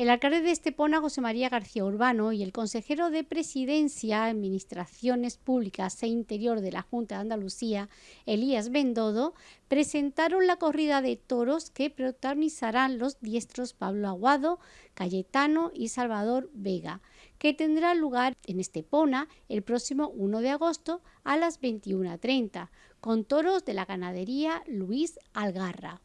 El alcalde de Estepona, José María García Urbano, y el consejero de Presidencia, Administraciones Públicas e Interior de la Junta de Andalucía, Elías Bendodo, presentaron la corrida de toros que protagonizarán los diestros Pablo Aguado, Cayetano y Salvador Vega, que tendrá lugar en Estepona el próximo 1 de agosto a las 21.30, con toros de la ganadería Luis Algarra.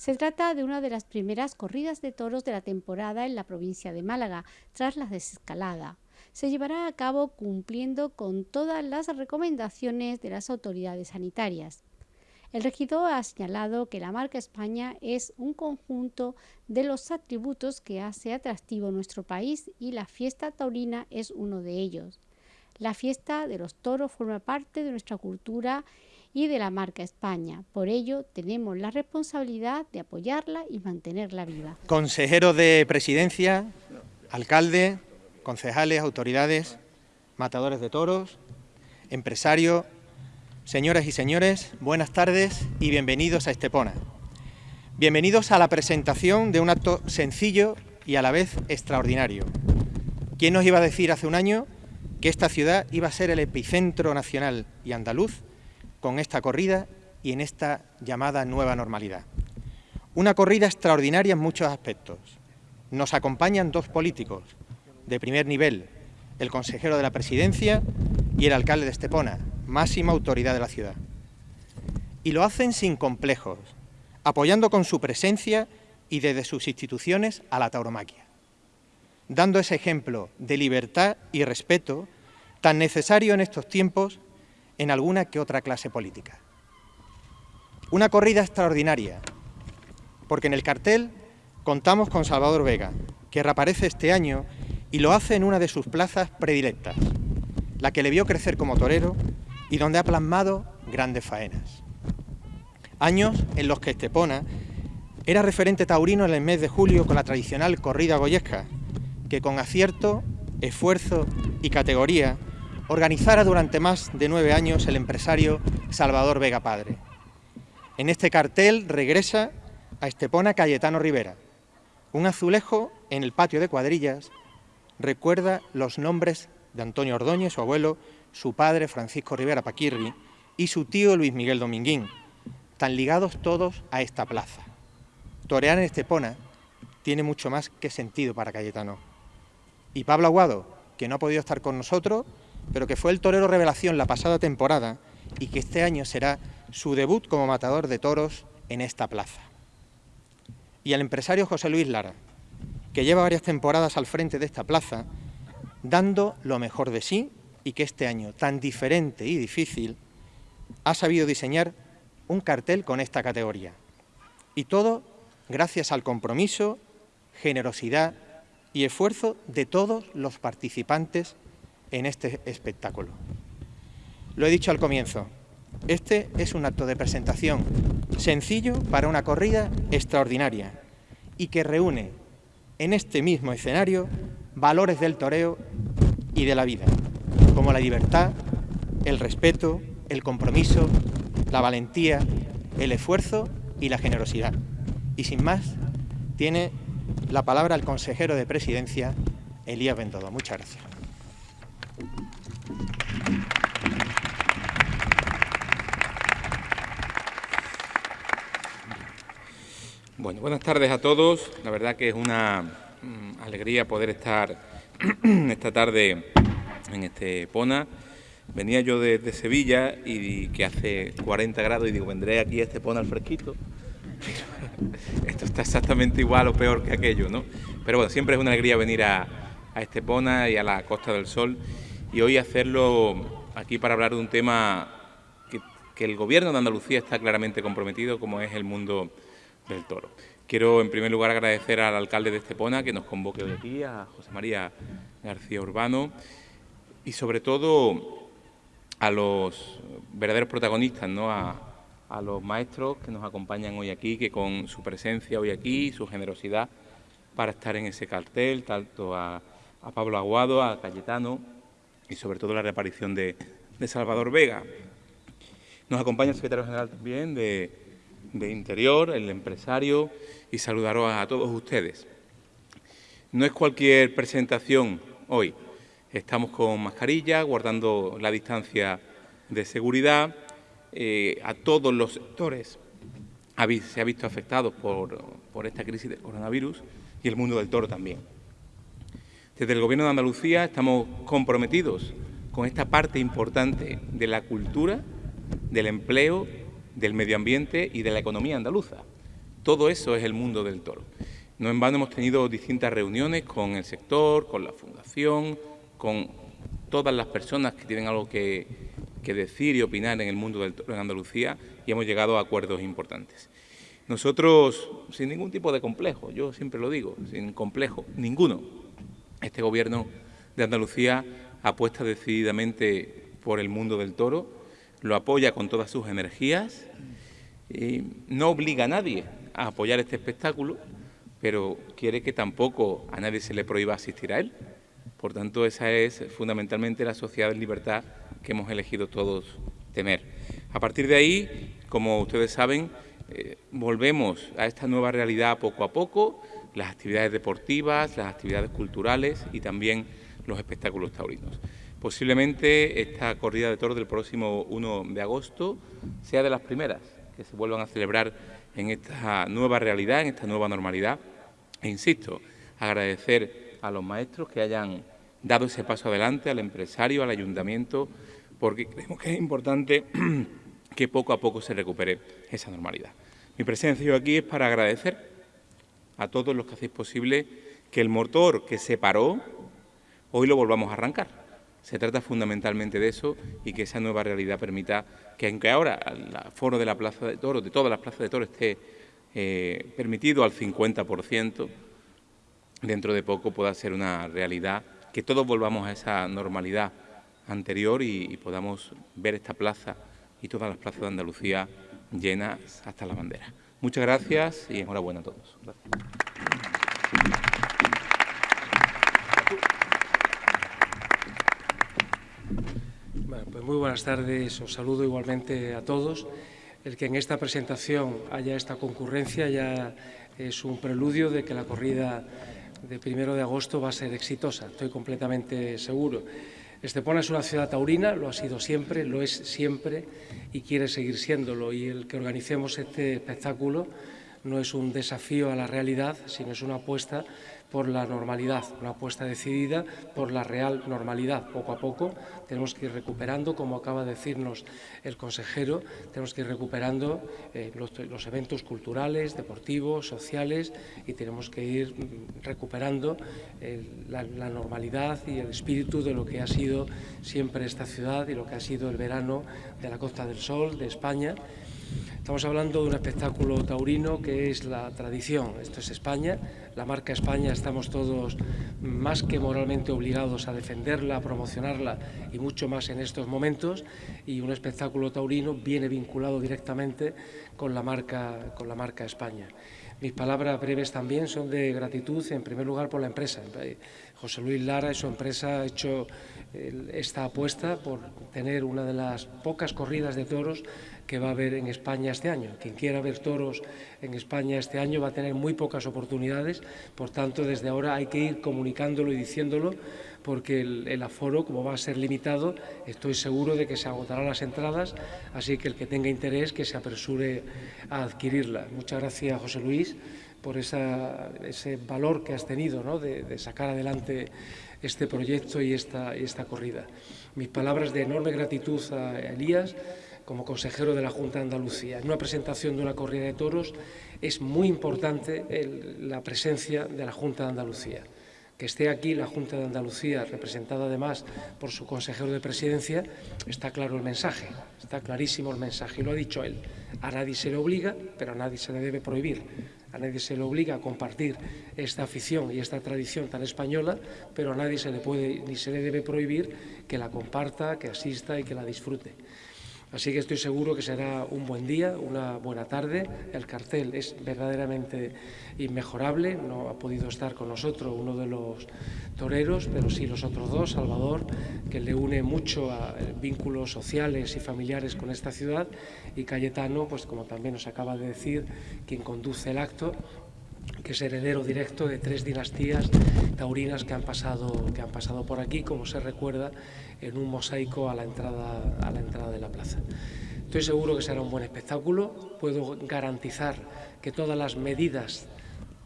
Se trata de una de las primeras corridas de toros de la temporada en la provincia de Málaga, tras la desescalada. Se llevará a cabo cumpliendo con todas las recomendaciones de las autoridades sanitarias. El regidor ha señalado que la marca España es un conjunto de los atributos que hace atractivo nuestro país y la fiesta taurina es uno de ellos. La fiesta de los toros forma parte de nuestra cultura y de la marca España. Por ello, tenemos la responsabilidad de apoyarla y mantenerla viva. Consejero de Presidencia, alcalde, concejales, autoridades, matadores de toros, empresarios, señoras y señores, buenas tardes y bienvenidos a Estepona. Bienvenidos a la presentación de un acto sencillo y a la vez extraordinario. ¿Quién nos iba a decir hace un año que esta ciudad iba a ser el epicentro nacional y andaluz con esta corrida y en esta llamada nueva normalidad. Una corrida extraordinaria en muchos aspectos. Nos acompañan dos políticos de primer nivel, el consejero de la presidencia y el alcalde de Estepona, máxima autoridad de la ciudad. Y lo hacen sin complejos, apoyando con su presencia y desde sus instituciones a la tauromaquia, dando ese ejemplo de libertad y respeto tan necesario en estos tiempos en alguna que otra clase política. Una corrida extraordinaria, porque en el cartel contamos con Salvador Vega, que reaparece este año y lo hace en una de sus plazas predilectas, la que le vio crecer como torero y donde ha plasmado grandes faenas. Años en los que Estepona era referente taurino en el mes de julio con la tradicional corrida goyesca, que con acierto, esfuerzo y categoría organizara durante más de nueve años el empresario Salvador Vega Padre. En este cartel regresa a Estepona Cayetano Rivera. Un azulejo en el patio de cuadrillas recuerda los nombres de Antonio Ordóñez, su abuelo, su padre Francisco Rivera Paquirri y su tío Luis Miguel Dominguín, tan ligados todos a esta plaza. Torear en Estepona tiene mucho más que sentido para Cayetano. Y Pablo Aguado, que no ha podido estar con nosotros, pero que fue el torero revelación la pasada temporada y que este año será su debut como matador de toros en esta plaza. Y al empresario José Luis Lara, que lleva varias temporadas al frente de esta plaza, dando lo mejor de sí y que este año, tan diferente y difícil, ha sabido diseñar un cartel con esta categoría. Y todo gracias al compromiso, generosidad y esfuerzo de todos los participantes en este espectáculo. Lo he dicho al comienzo, este es un acto de presentación sencillo para una corrida extraordinaria y que reúne en este mismo escenario valores del toreo y de la vida, como la libertad, el respeto, el compromiso, la valentía, el esfuerzo y la generosidad. Y sin más, tiene la palabra el consejero de presidencia, Elías Bendodo. Muchas gracias. Bueno, buenas tardes a todos. La verdad que es una mm, alegría poder estar esta tarde en este Pona. Venía yo desde Sevilla y que hace 40 grados y digo, vendré aquí a este Pona al fresquito. Esto está exactamente igual o peor que aquello, ¿no? Pero bueno, siempre es una alegría venir a, a Estepona y a la Costa del Sol y hoy hacerlo aquí para hablar de un tema que el Gobierno de Andalucía está claramente comprometido, como es el mundo del toro. Quiero en primer lugar agradecer al alcalde de Estepona que nos convoque hoy aquí, a José María García Urbano y sobre todo a los verdaderos protagonistas, ¿no? a, los maestros que nos acompañan hoy aquí, que con su presencia hoy aquí, su generosidad para estar en ese cartel, tanto a, Pablo Aguado, a Cayetano y sobre todo la reaparición de, de Salvador Vega. Nos acompaña el secretario general también de, de Interior, el empresario y saludar a todos ustedes. No es cualquier presentación hoy. Estamos con mascarilla, guardando la distancia de seguridad. Eh, a todos los sectores se ha visto afectados por, por esta crisis del coronavirus y el mundo del toro también. Desde el Gobierno de Andalucía estamos comprometidos con esta parte importante de la cultura, del empleo, del medio ambiente y de la economía andaluza. Todo eso es el mundo del toro. No en vano hemos tenido distintas reuniones con el sector, con la Fundación, con todas las personas que tienen algo que, decir y opinar en el mundo del toro en Andalucía y hemos llegado a acuerdos importantes. Nosotros, sin ningún tipo de complejo, yo siempre lo digo, sin complejo, ninguno, este Gobierno de Andalucía apuesta decididamente por el mundo del toro, lo apoya con todas sus energías, y no obliga a nadie a apoyar este espectáculo, pero quiere que tampoco a nadie se le prohíba asistir a él. Por tanto, esa es fundamentalmente la sociedad de libertad que hemos elegido todos tener. A partir de ahí, como ustedes saben, eh, volvemos a esta nueva realidad poco a poco, las actividades deportivas, las actividades culturales y también los espectáculos taurinos. Posiblemente esta corrida de toros del próximo 1 de agosto sea de las primeras que se vuelvan a celebrar en esta nueva realidad, en esta nueva normalidad. E insisto, agradecer a los maestros que hayan dado ese paso adelante, al empresario, al ayuntamiento, porque creemos que es importante que poco a poco se recupere esa normalidad. Mi presencia hoy aquí es para agradecer a todos los que hacéis posible que el motor que se paró, hoy lo volvamos a arrancar. Se trata fundamentalmente de eso y que esa nueva realidad permita que, aunque ahora el foro de la Plaza de Toros, de todas las plazas de Toros, esté eh, permitido al 50%, dentro de poco pueda ser una realidad, que todos volvamos a esa normalidad anterior y podamos ver esta plaza y todas las plazas de Andalucía llenas hasta la bandera. Muchas gracias y enhorabuena a todos. pues muy buenas tardes, os saludo igualmente a todos. El que en esta presentación haya esta concurrencia ya es un preludio de que la corrida de primero de agosto va a ser exitosa, estoy completamente seguro. Estepona es una ciudad taurina, lo ha sido siempre, lo es siempre y quiere seguir siéndolo. Y el que organicemos este espectáculo no es un desafío a la realidad, sino es una apuesta por la normalidad, una apuesta decidida por la real normalidad. Poco a poco tenemos que ir recuperando, como acaba de decirnos el consejero, tenemos que ir recuperando eh, los, eventos culturales, deportivos, sociales y tenemos que ir mm, recuperando eh, la, la normalidad y el espíritu de lo que ha sido siempre esta ciudad y lo que ha sido el verano de la Costa del Sol, de España. Estamos hablando de un espectáculo taurino que es la tradición. Esto es España, la marca España, estamos todos más que moralmente obligados a defenderla, a promocionarla y mucho más en estos momentos. Y un espectáculo taurino viene vinculado directamente con la marca, con la marca España. Mis palabras breves también son de gratitud, en primer lugar, por la empresa. José Luis Lara y su empresa ha hecho esta apuesta por tener una de las pocas corridas de toros que va a haber en España este año. Quien quiera ver toros en España este año va a tener muy pocas oportunidades, por tanto, desde ahora hay que ir comunicándolo y diciéndolo, porque el, aforo, como va a ser limitado, estoy seguro de que se agotarán las entradas, así que el que tenga interés que se apresure a adquirirla. Muchas gracias, José Luis, por ese valor que has tenido ¿no? de, sacar adelante este proyecto y esta, y esta corrida. Mis palabras de enorme gratitud a Elías, como consejero de la Junta de Andalucía. En una presentación de una corrida de toros es muy importante la presencia de la Junta de Andalucía. Que esté aquí la Junta de Andalucía, representada además por su consejero de presidencia, está claro el mensaje, está clarísimo el mensaje, y lo ha dicho él. A nadie se le obliga, pero a nadie se le debe prohibir. A nadie se le obliga a compartir esta afición y esta tradición tan española, pero a nadie se le puede ni se le debe prohibir que la comparta, que asista y que la disfrute. Así que estoy seguro que será un buen día, una buena tarde. El cartel es verdaderamente inmejorable. No ha podido estar con nosotros uno de los toreros, pero sí los otros dos, Salvador, que le une mucho a eh, vínculos sociales y familiares con esta ciudad, y Cayetano, pues como también nos acaba de decir, quien conduce el acto, que es heredero directo de tres dinastías taurinas que han pasado, que han pasado por aquí, como se recuerda en un mosaico a la entrada, a la entrada de la plaza. Estoy seguro que será un buen espectáculo. Puedo garantizar que todas las medidas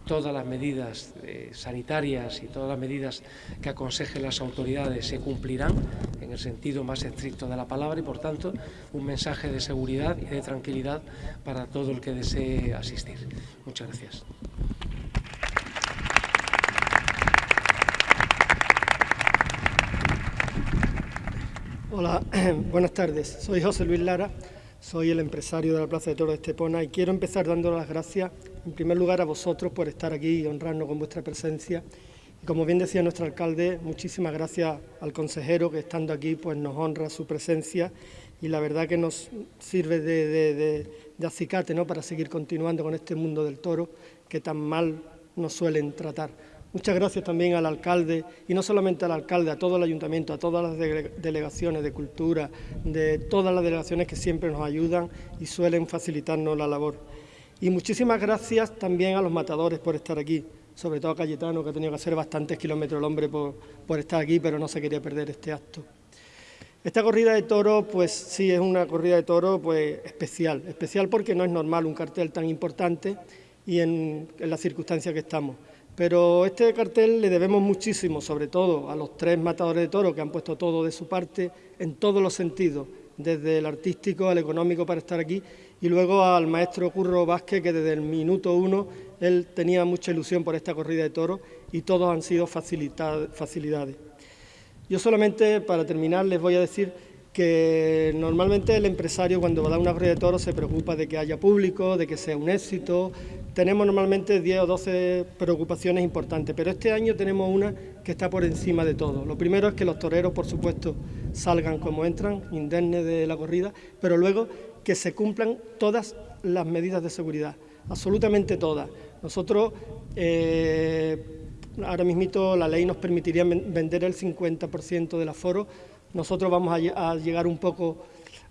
todas las medidas eh, sanitarias y todas las medidas que aconsejen las autoridades se cumplirán en el sentido más estricto de la palabra y, por tanto, un mensaje de seguridad y de tranquilidad para todo el que desee asistir. Muchas gracias. Hola, buenas tardes. Soy José Luis Lara, soy el empresario de la Plaza de Toro de Estepona y quiero empezar dando las gracias, en primer lugar, a vosotros por estar aquí y honrarnos con vuestra presencia. Y como bien decía nuestro alcalde, muchísimas gracias al consejero que estando aquí pues nos honra su presencia y la verdad que nos sirve de, acicate ¿no? para seguir continuando con este mundo del toro que tan mal nos suelen tratar. Muchas gracias también al alcalde, y no solamente al alcalde, a todo el ayuntamiento, a todas las delegaciones de cultura, de todas las delegaciones que siempre nos ayudan y suelen facilitarnos la labor. Y muchísimas gracias también a los matadores por estar aquí, sobre todo a Cayetano, que ha tenido que hacer bastantes kilómetros el hombre por, por estar aquí, pero no se quería perder este acto. Esta corrida de toro, pues sí, es una corrida de toro pues, especial, especial porque no es normal un cartel tan importante y en las circunstancias que estamos. Pero este cartel le debemos muchísimo, sobre todo a los tres matadores de toro que han puesto todo de su parte en todos los sentidos, desde el artístico al económico para estar aquí, y luego al maestro Curro Vázquez, que desde el minuto uno él tenía mucha ilusión por esta corrida de toros y todos han sido facilidades. Yo solamente, para terminar, les voy a decir que normalmente el empresario cuando va a dar una corrida de toros se preocupa de que haya público, de que sea un éxito, tenemos normalmente 10 o 12 preocupaciones importantes, pero este año tenemos una que está por encima de todo. Lo primero es que los toreros, por supuesto, salgan como entran, indemnes de la corrida, pero luego que se cumplan todas las medidas de seguridad, absolutamente todas. Nosotros, eh, ahora mismo la ley nos permitiría vender el 50% del aforo, nosotros vamos a llegar un poco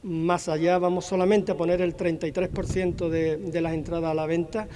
más allá, vamos solamente a poner el 33% de, las entradas a la venta.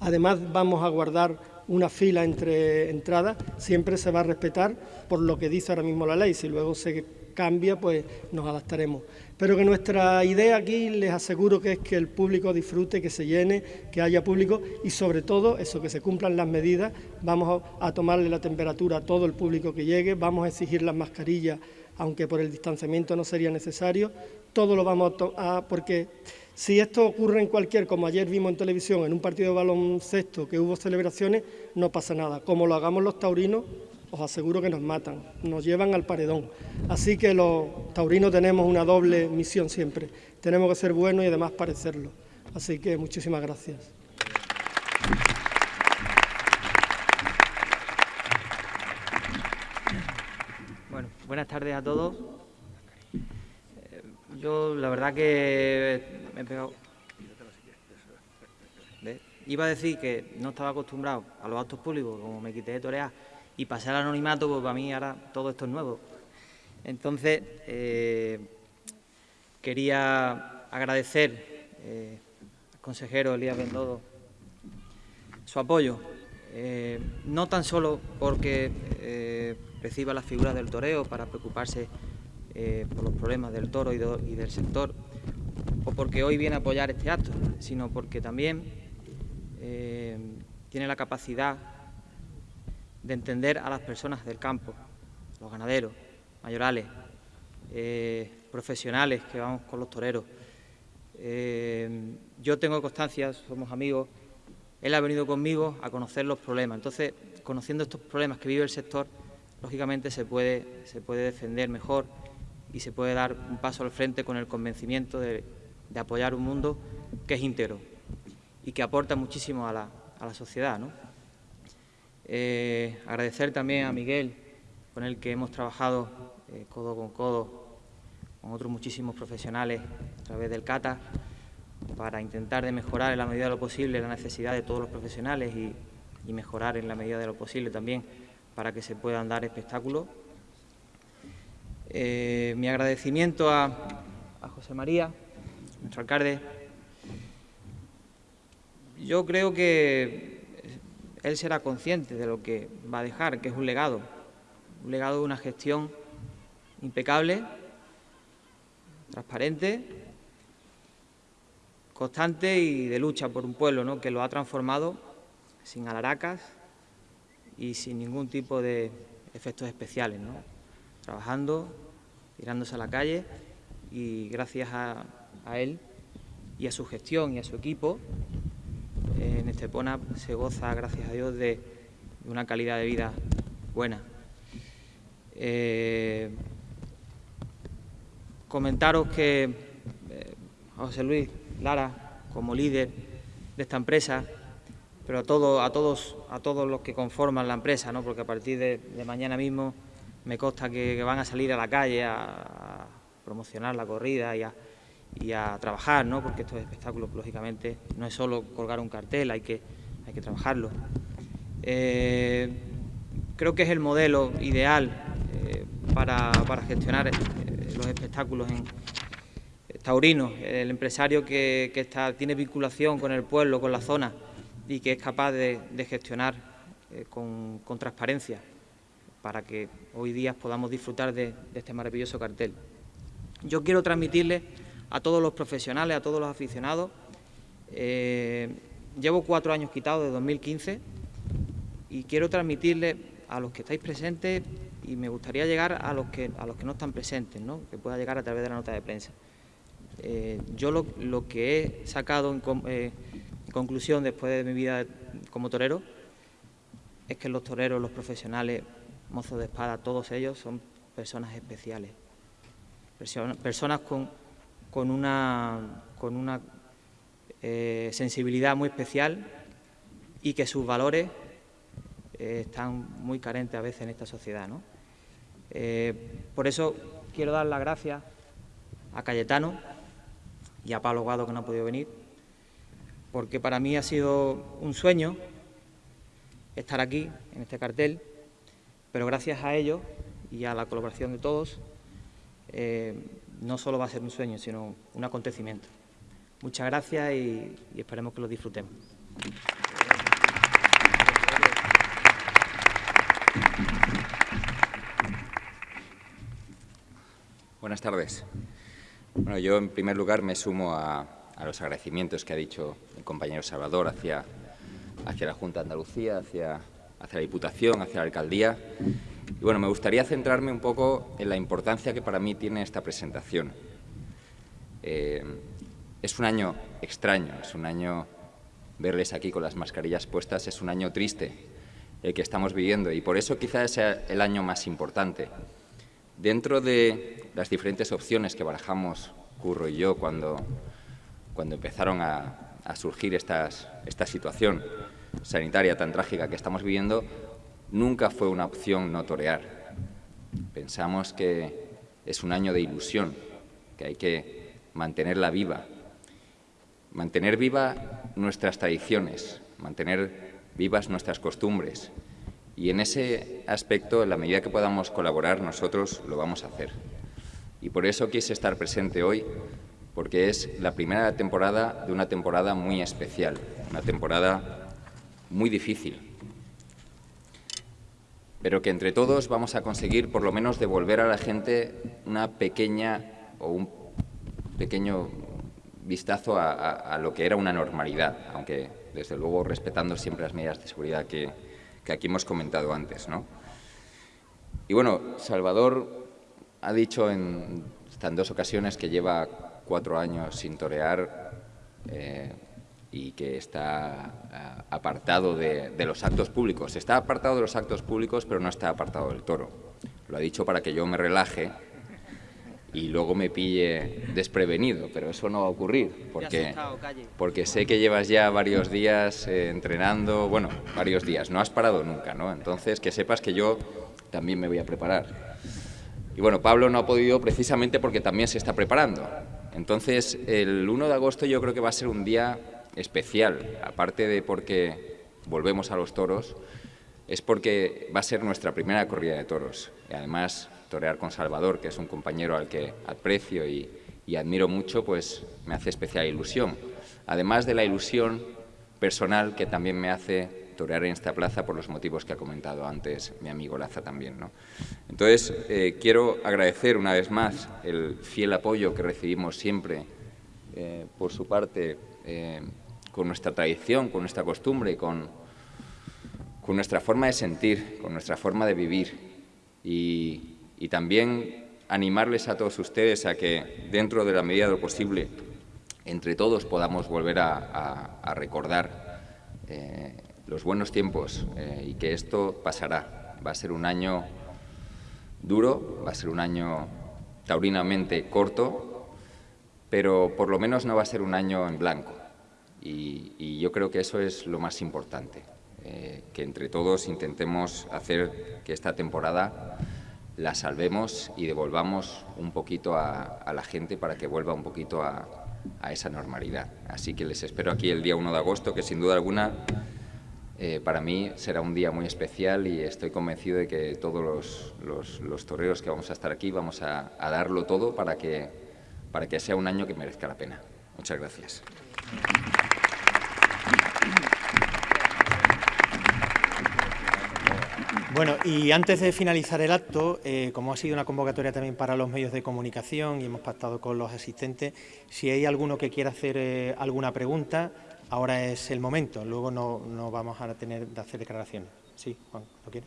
Además vamos a guardar una fila entre entradas, siempre se va a respetar por lo que dice ahora mismo la ley, si luego se cambia pues nos adaptaremos. Pero que nuestra idea aquí les aseguro que es que el público disfrute, que se llene, que haya público y sobre todo eso, que se cumplan las medidas, vamos a tomarle la temperatura a todo el público que llegue, vamos a exigir las mascarillas, aunque por el distanciamiento no sería necesario, todo lo vamos a... porque si esto ocurre en cualquier, como ayer vimos en televisión, en un partido de baloncesto que hubo celebraciones, no pasa nada. Como lo hagamos los taurinos, os aseguro que nos matan, nos llevan al paredón. Así que los taurinos tenemos una doble misión siempre. Tenemos que ser buenos y además parecerlo. Así que muchísimas gracias. Buenas tardes a todos. Yo la verdad que me he pegado... Iba a decir que no estaba acostumbrado a los actos públicos, como me quité de torear, y pasé al anonimato, pues para mí ahora todo esto es nuevo. Entonces, eh, quería agradecer eh, al consejero Elías Bendodo su apoyo, eh, no tan solo porque reciba la figura del toreo para preocuparse eh, por los problemas del toro y, del sector, o porque hoy viene a apoyar este acto, sino porque también eh, tiene la capacidad de entender a las personas del campo, los ganaderos, mayorales, eh, profesionales que vamos con los toreros. yo tengo constancia, somos amigos, él ha venido conmigo a conocer los problemas, entonces, conociendo estos problemas que vive el sector, lógicamente se puede, se puede defender mejor y se puede dar un paso al frente con el convencimiento de, apoyar un mundo que es íntegro y que aporta muchísimo a la, sociedad. Eh, agradecer también a Miguel, con el que hemos trabajado eh, codo con codo, con otros muchísimos profesionales a través del CATA, para intentar de mejorar en la medida de lo posible la necesidad de todos los profesionales y, mejorar en la medida de lo posible también para que se puedan dar espectáculos eh, mi agradecimiento a, José María, nuestro alcalde. Yo creo que él será consciente de lo que va a dejar, que es un legado, un legado de una gestión impecable, transparente, constante y de lucha por un pueblo ¿no? que lo ha transformado sin alaracas y sin ningún tipo de efectos especiales, ¿no? trabajando, tirándose a la calle y gracias a, él y a su gestión y a su equipo, en Estepona se goza, gracias a Dios, de, una calidad de vida buena. Eh, comentaros que eh, José Luis Lara, como líder de esta empresa, pero a, todo, a, todos, a todos los que conforman la empresa, ¿no? porque a partir de, mañana mismo me consta que, van a salir a la calle a, promocionar la corrida y a, trabajar, ¿no? porque estos espectáculos, lógicamente, no es solo colgar un cartel, hay que, hay que trabajarlo. Eh, creo que es el modelo ideal eh, para, para, gestionar eh, los espectáculos en, taurinos, el empresario que, tiene vinculación con el pueblo, con la zona y que es capaz de, gestionar eh, con, transparencia para que hoy día podamos disfrutar de, este maravilloso cartel. Yo quiero transmitirle a todos los profesionales, a todos los aficionados, eh, llevo cuatro años quitado de 2015 y quiero transmitirle a los que estáis presentes y me gustaría llegar a los que, a los que no están presentes, ¿no? que pueda llegar a través de la nota de prensa. Eh, yo lo, que he sacado eh, en, conclusión después de mi vida como torero es que los toreros, los profesionales, mozos de espada, todos ellos son personas especiales, personas con, con una, con una eh, sensibilidad muy especial y que sus valores están muy carentes a veces en esta sociedad. por eso quiero dar las gracias a Cayetano, y a Pablo Guado que no ha podido venir, porque para mí ha sido un sueño estar aquí, en este cartel, pero gracias a ellos y a la colaboración de todos, eh, no solo va a ser un sueño, sino un acontecimiento. Muchas gracias y, y esperemos que lo disfrutemos. Buenas tardes. Bueno, yo en primer lugar me sumo a, los agradecimientos que ha dicho el compañero Salvador hacia, hacia la Junta de Andalucía, hacia, hacia la Diputación, hacia la Alcaldía. Y bueno, me gustaría centrarme un poco en la importancia que para mí tiene esta presentación. Eh, es un año extraño, es un año verles aquí con las mascarillas puestas, es un año triste el que estamos viviendo y por eso quizás sea el año más importante. Dentro de las diferentes opciones que barajamos Curro y yo cuando, cuando empezaron a, surgir estas, esta situación sanitaria tan trágica que estamos viviendo, nunca fue una opción no torear. Pensamos que es un año de ilusión, que hay que mantenerla viva, mantener viva nuestras tradiciones, mantener vivas nuestras costumbres, y en ese aspecto, en la medida que podamos colaborar, nosotros lo vamos a hacer. Y por eso quise estar presente hoy, porque es la primera temporada de una temporada muy especial, una temporada muy difícil, pero que entre todos vamos a conseguir por lo menos devolver a la gente una pequeña o un pequeño vistazo a, lo que era una normalidad, aunque desde luego respetando siempre las medidas de seguridad que, que aquí hemos comentado antes. ¿no? Y bueno, Salvador ha dicho en, dos ocasiones que lleva cuatro años sin torear eh, y que está eh, apartado de, los actos públicos. Está apartado de los actos públicos, pero no está apartado del toro. Lo ha dicho para que yo me relaje y luego me pille desprevenido, pero eso no va a ocurrir, porque, porque sé que llevas ya varios días eh, entrenando, bueno, varios días, no has parado nunca, ¿no? Entonces, que sepas que yo también me voy a preparar. Y bueno, Pablo no ha podido precisamente porque también se está preparando. Entonces, el 1 de agosto yo creo que va a ser un día especial, aparte de porque volvemos a los toros, es porque va a ser nuestra primera corrida de toros. Y además torear con Salvador, que es un compañero al que aprecio y, admiro mucho, pues me hace especial ilusión. Además de la ilusión personal que también me hace torear en esta plaza por los motivos que ha comentado antes mi amigo Laza también. ¿no? Entonces, eh, quiero agradecer una vez más el fiel apoyo que recibimos siempre eh, por su parte eh, con nuestra tradición, con nuestra costumbre, con, con nuestra forma de sentir, con nuestra forma de vivir y, y también animarles a todos ustedes a que, dentro de la medida de lo posible, entre todos podamos volver a, recordar eh, los buenos tiempos eh, y que esto pasará. Va a ser un año duro, va a ser un año taurinamente corto, pero por lo menos no va a ser un año en blanco. Y, yo creo que eso es lo más importante, eh, que entre todos intentemos hacer que esta temporada la salvemos y devolvamos un poquito a la gente para que vuelva un poquito a, esa normalidad. Así que les espero aquí el día 1 de agosto, que sin duda alguna eh, para mí será un día muy especial y estoy convencido de que todos los, los, toreros que vamos a estar aquí vamos a, a darlo todo para que, para que sea un año que merezca la pena. Muchas gracias. Bueno, y antes de finalizar el acto, eh, como ha sido una convocatoria también para los medios de comunicación y hemos pactado con los asistentes, si hay alguno que quiera hacer eh, alguna pregunta, ahora es el momento, luego no, no vamos a tener de hacer declaraciones. Sí, Juan, ¿lo quiere?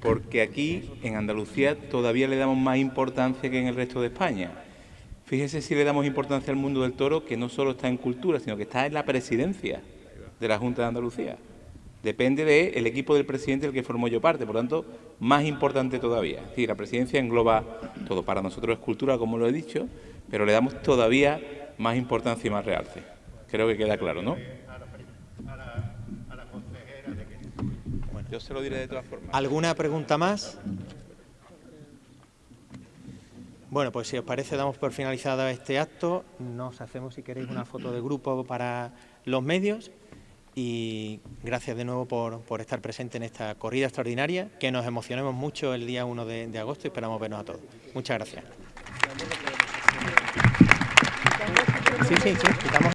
porque aquí en Andalucía todavía le damos más importancia que en el resto de España. Fíjese si le damos importancia al mundo del toro, que no solo está en cultura, sino que está en la presidencia de la Junta de Andalucía. Depende del equipo del presidente del que formó yo parte, por lo tanto, más importante todavía. Es la presidencia engloba todo. Para nosotros es cultura, como lo he dicho, pero le damos todavía más importancia y más realce. Creo que queda claro, ¿no? Yo se lo diré de todas formas. ¿Alguna pregunta más? Bueno, pues si os parece, damos por finalizado este acto. Nos hacemos, si queréis, una foto de grupo para los medios. Y gracias de nuevo por, por estar presente en esta corrida extraordinaria, que nos emocionemos mucho el día 1 de, de agosto y esperamos vernos a todos. Muchas gracias. Sí, sí, sí, quitamos.